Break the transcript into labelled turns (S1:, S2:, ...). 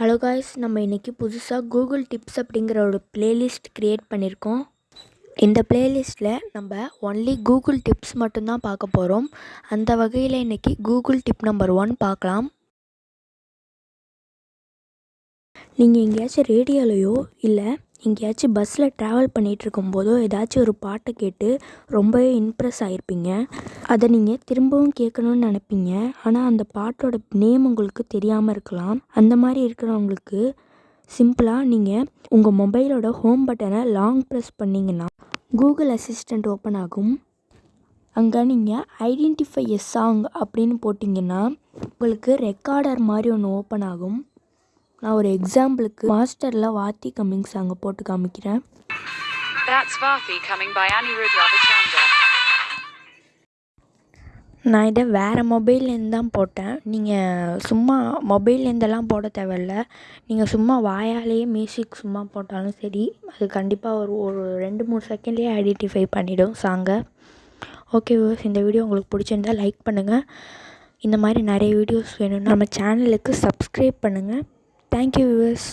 S1: Hello guys நம்ம இன்றைக்கி புதுசாக கூகுள் டிப்ஸ் அப்படிங்கிற ஒரு பிளேலிஸ்ட் க்ரியேட் பண்ணியிருக்கோம் இந்த பிளேலிஸ்ட்டில் நம்ம ஒன்லி கூகுள் டிப்ஸ் மட்டும்தான் பார்க்க போகிறோம் அந்த வகையில் இன்றைக்கி கூகுள் டிப் நம்பர் ஒன் பார்க்கலாம். நீங்கள் எங்கேயாச்சும் ரேடியோலையோ இல்லை எங்கேயாச்சும் பஸ்ஸில் ட்ராவல் பண்ணிகிட்ருக்கும் போதோ ஏதாச்சும் ஒரு பாட்டை கேட்டு ரொம்பவே இம்ப்ரெஸ் ஆகிருப்பீங்க அதை நீங்கள் திரும்பவும் கேட்கணுன்னு நினைப்பீங்க. ஆனால் அந்த பாட்டோட நேம் உங்களுக்கு தெரியாமல் இருக்கலாம். அந்த மாதிரி இருக்கிறவங்களுக்கு சிம்பிளாக நீங்கள் உங்கள் மொபைலோட ஹோம் பட்டனை லாங் ப்ரெஸ் பண்ணிங்கன்னா கூகுள் அசிஸ்டண்ட் ஓப்பன் ஆகும். அங்கே நீங்கள் ஐடென்டிஃபை எ சாங் அப்படின்னு போட்டிங்கன்னா உங்களுக்கு ரெக்கார்டர் மாதிரி ஒன்று ஓப்பன் ஆகும். நான் ஒரு எக்ஸாம்பிளுக்கு மாஸ்டரில் வாத்தி கம்மிங் சாங்கை போட்டு காமிக்கிறேன். நான் இதை வேறு மொபைல்லேருந்து தான் போட்டேன். நீங்கள் சும்மா மொபைல்லேருந்தெல்லாம் போட தேவையில்ல. நீங்கள் சும்மா வாயாலேயே மியூசிக் சும்மா போட்டாலும் சரி அது கண்டிப்பாக ஒரு ஒரு ரெண்டு மூணு செகண்ட்லேயே ஐடென்டிஃபை பண்ணிடும் சாங்கை ஓகே வியூவர்ஸ் இந்த வீடியோ உங்களுக்கு பிடிச்சிருந்தா லைக் பண்ணுங்கள் இந்த மாதிரி நிறைய வீடியோஸ் வேணும்னா நம்ம சேனலுக்கு சப்ஸ்கிரைப் பண்ணுங்கள் தேங்க்யூ வியூவர்ஸ்